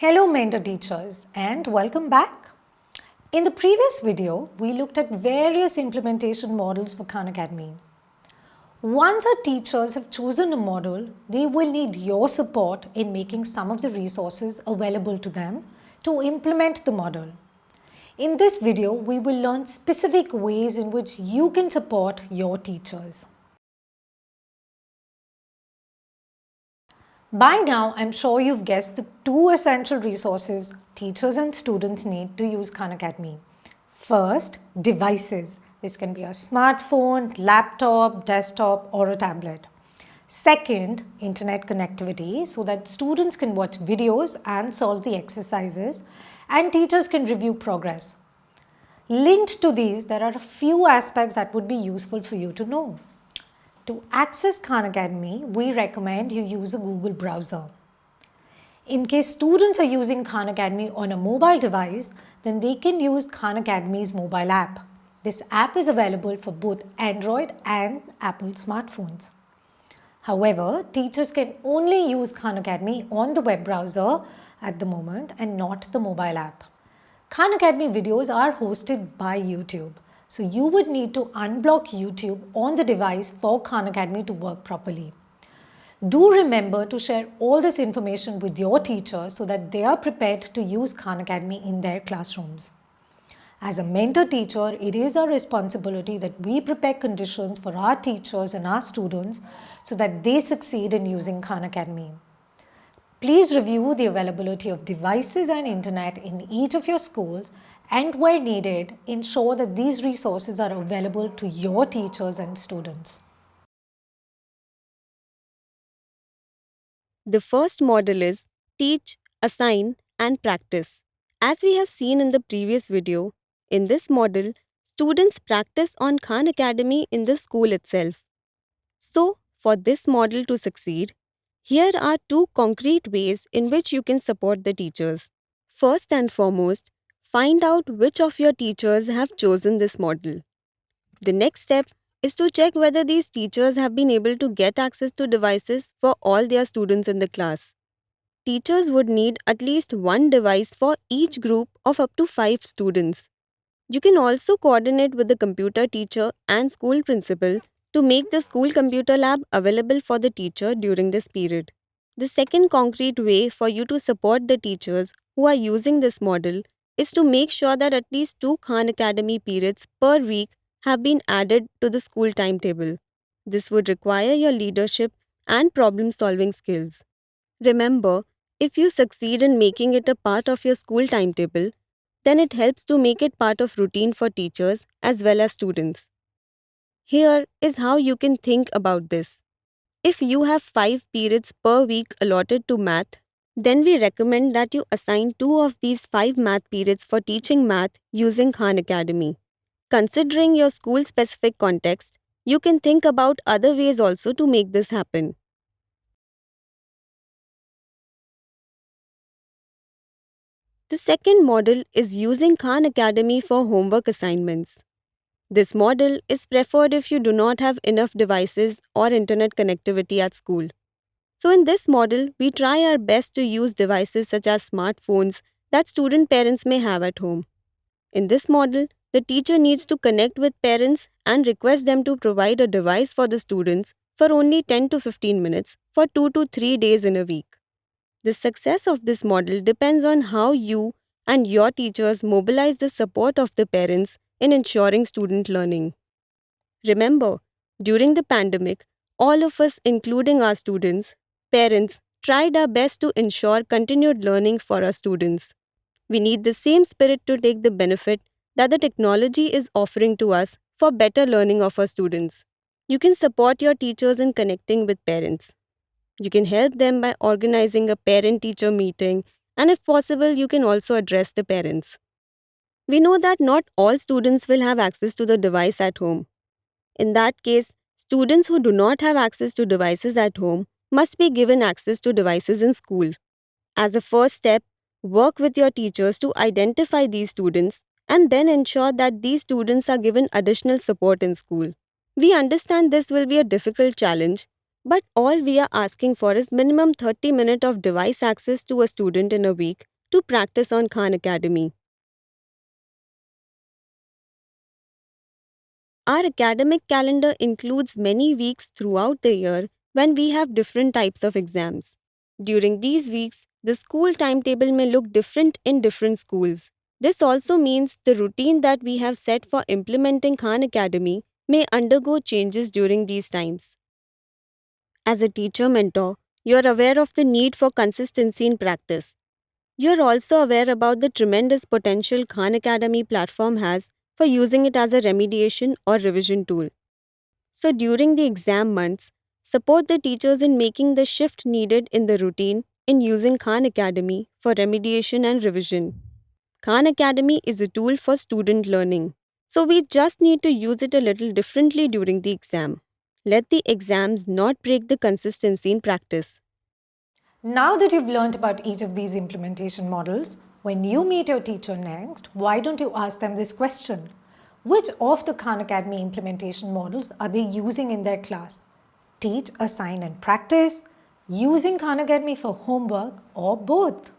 Hello mentor teachers and welcome back. In the previous video, we looked at various implementation models for Khan Academy. Once our teachers have chosen a model, they will need your support in making some of the resources available to them to implement the model. In this video, we will learn specific ways in which you can support your teachers. By now, I'm sure you've guessed the two essential resources teachers and students need to use Khan Academy. First, devices. This can be a smartphone, laptop, desktop or a tablet. Second, internet connectivity so that students can watch videos and solve the exercises and teachers can review progress. Linked to these, there are a few aspects that would be useful for you to know. To access Khan Academy, we recommend you use a Google browser. In case students are using Khan Academy on a mobile device, then they can use Khan Academy's mobile app. This app is available for both Android and Apple smartphones. However, teachers can only use Khan Academy on the web browser at the moment and not the mobile app. Khan Academy videos are hosted by YouTube. So you would need to unblock YouTube on the device for Khan Academy to work properly. Do remember to share all this information with your teachers so that they are prepared to use Khan Academy in their classrooms. As a mentor teacher, it is our responsibility that we prepare conditions for our teachers and our students so that they succeed in using Khan Academy. Please review the availability of devices and internet in each of your schools and where needed, ensure that these resources are available to your teachers and students. The first model is teach, assign and practice. As we have seen in the previous video, in this model, students practice on Khan Academy in the school itself. So, for this model to succeed, here are two concrete ways in which you can support the teachers. First and foremost, Find out which of your teachers have chosen this model. The next step is to check whether these teachers have been able to get access to devices for all their students in the class. Teachers would need at least one device for each group of up to 5 students. You can also coordinate with the computer teacher and school principal to make the school computer lab available for the teacher during this period. The second concrete way for you to support the teachers who are using this model is to make sure that at least two Khan Academy periods per week have been added to the school timetable. This would require your leadership and problem solving skills. Remember, if you succeed in making it a part of your school timetable, then it helps to make it part of routine for teachers as well as students. Here is how you can think about this. If you have 5 periods per week allotted to math, then we recommend that you assign two of these five math periods for teaching math using Khan Academy. Considering your school specific context, you can think about other ways also to make this happen. The second model is using Khan Academy for homework assignments. This model is preferred if you do not have enough devices or internet connectivity at school. So in this model, we try our best to use devices such as smartphones that student parents may have at home. In this model, the teacher needs to connect with parents and request them to provide a device for the students for only 10 to 15 minutes for 2 to 3 days in a week. The success of this model depends on how you and your teachers mobilize the support of the parents in ensuring student learning. Remember, during the pandemic, all of us, including our students, parents tried our best to ensure continued learning for our students. We need the same spirit to take the benefit that the technology is offering to us for better learning of our students. You can support your teachers in connecting with parents. You can help them by organizing a parent teacher meeting, and if possible, you can also address the parents. We know that not all students will have access to the device at home. In that case, students who do not have access to devices at home must be given access to devices in school. As a first step, work with your teachers to identify these students and then ensure that these students are given additional support in school. We understand this will be a difficult challenge, But all we are asking for is minimum 30 minutes of device access to a student in a week to practice on Khan Academy. Our academic calendar includes many weeks throughout the year when we have different types of exams. During these weeks, the school timetable may look different in different schools. This also means the routine that we have set for implementing Khan Academy may undergo changes during these times. As a teacher mentor, you are aware of the need for consistency in practice. You are also aware about the tremendous potential Khan Academy platform has for using it as a remediation or revision tool. So, during the exam months, support the teachers in making the shift needed in the routine in using Khan Academy for remediation and revision. Khan Academy is a tool for student learning, so we just need to use it a little differently during the exam. Let the exams not break the consistency in practice. Now that you've learned about each of these implementation models, when you meet your teacher next, why don't you ask them this question? Which of the Khan Academy implementation models are they using in their class? Teach, assign and practice, using Khan Academy for homework or both?